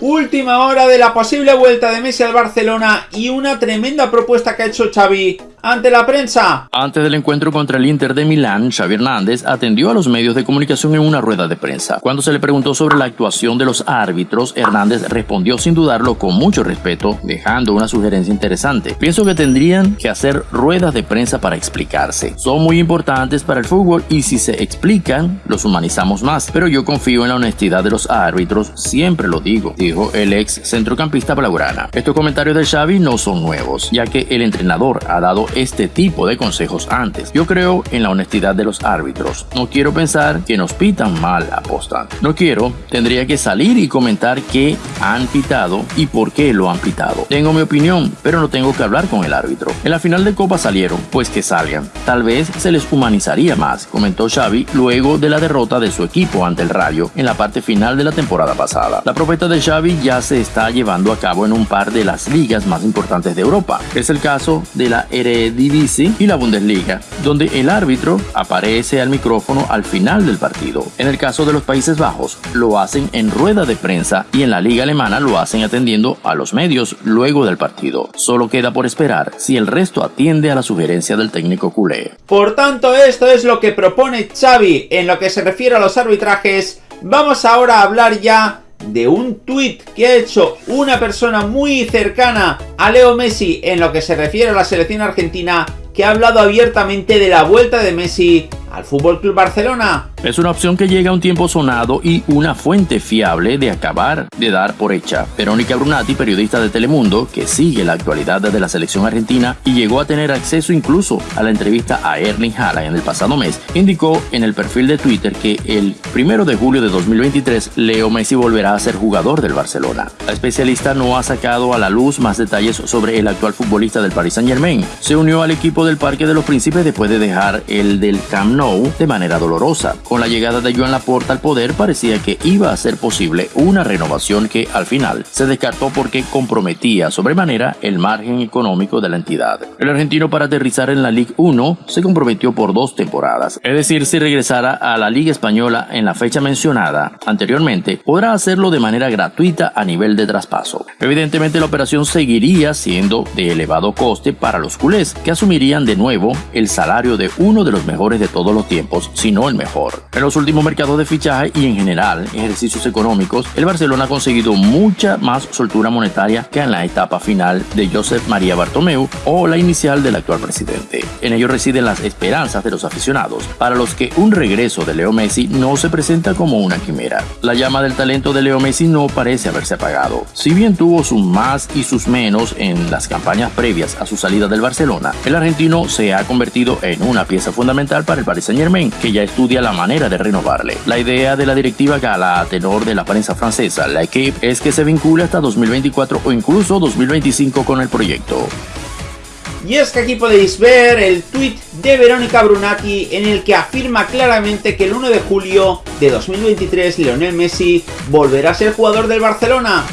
Última hora de la posible vuelta de Messi al Barcelona y una tremenda propuesta que ha hecho Xavi ante la prensa. Antes del encuentro contra el Inter de Milán, Xavi Hernández atendió a los medios de comunicación en una rueda de prensa. Cuando se le preguntó sobre la actuación de los árbitros, Hernández respondió sin dudarlo con mucho respeto, dejando una sugerencia interesante. Pienso que tendrían que hacer ruedas de prensa para explicarse. Son muy importantes para el fútbol y si se explican, los humanizamos más. Pero yo confío en la honestidad de los árbitros, siempre lo digo, dijo el ex centrocampista blaugrana. Estos comentarios de Xavi no son nuevos, ya que el entrenador ha dado este tipo de consejos antes. Yo creo en la honestidad de los árbitros. No quiero pensar que nos pitan mal apostan. No quiero, tendría que salir y comentar qué han pitado y por qué lo han pitado. Tengo mi opinión, pero no tengo que hablar con el árbitro. En la final de Copa salieron, pues que salgan. Tal vez se les humanizaría más, comentó Xavi luego de la derrota de su equipo ante el Rayo en la parte final de la temporada pasada. La propuesta de Xavi ya se está llevando a cabo en un par de las ligas más importantes de Europa. Es el caso de la Eredivisie y la Bundesliga, donde el árbitro aparece al micrófono al final del partido. En el caso de los Países Bajos, lo hacen en rueda de prensa y en la liga alemana lo hacen atendiendo a los medios luego del partido. Solo queda por esperar si el resto atiende a la sugerencia del técnico culé. Por tanto, esto es lo que propone Xavi en lo que se refiere a los arbitrajes. Vamos ahora a hablar ya de un tuit que ha hecho una persona muy cercana a Leo Messi en lo que se refiere a la selección argentina que ha hablado abiertamente de la vuelta de Messi al Fútbol Club Barcelona. Es una opción que llega a un tiempo sonado y una fuente fiable de acabar de dar por hecha. Verónica Brunati, periodista de Telemundo, que sigue la actualidad de la selección argentina y llegó a tener acceso incluso a la entrevista a Erling Haaland en el pasado mes, indicó en el perfil de Twitter que el primero de julio de 2023 Leo Messi volverá a ser jugador del Barcelona. La especialista no ha sacado a la luz más detalles sobre el actual futbolista del Paris Saint Germain. Se unió al equipo del Parque de los Príncipes después de dejar el del Camp Nou de manera dolorosa. Con la llegada de Joan Laporta al poder parecía que iba a ser posible una renovación que al final se descartó porque comprometía sobremanera el margen económico de la entidad. El argentino para aterrizar en la Ligue 1 se comprometió por dos temporadas, es decir, si regresara a la Liga Española en la fecha mencionada anteriormente, podrá hacerlo de manera gratuita a nivel de traspaso. Evidentemente la operación seguiría siendo de elevado coste para los culés, que asumirían de nuevo el salario de uno de los mejores de todos los tiempos, si no el mejor. En los últimos mercados de fichaje y en general ejercicios económicos, el Barcelona ha conseguido mucha más soltura monetaria que en la etapa final de Josep María Bartomeu o la inicial del actual presidente. En ello residen las esperanzas de los aficionados, para los que un regreso de Leo Messi no se presenta como una quimera. La llama del talento de Leo Messi no parece haberse apagado. Si bien tuvo sus más y sus menos en las campañas previas a su salida del Barcelona, el argentino se ha convertido en una pieza fundamental para el Paris Saint Germain, que ya estudia la de renovarle. La idea de la directiva gala a tenor de la prensa francesa, la equipe, es que se vincule hasta 2024 o incluso 2025 con el proyecto. Y es que aquí podéis ver el tweet de Verónica Brunati en el que afirma claramente que el 1 de julio de 2023 Lionel Messi volverá a ser jugador del Barcelona.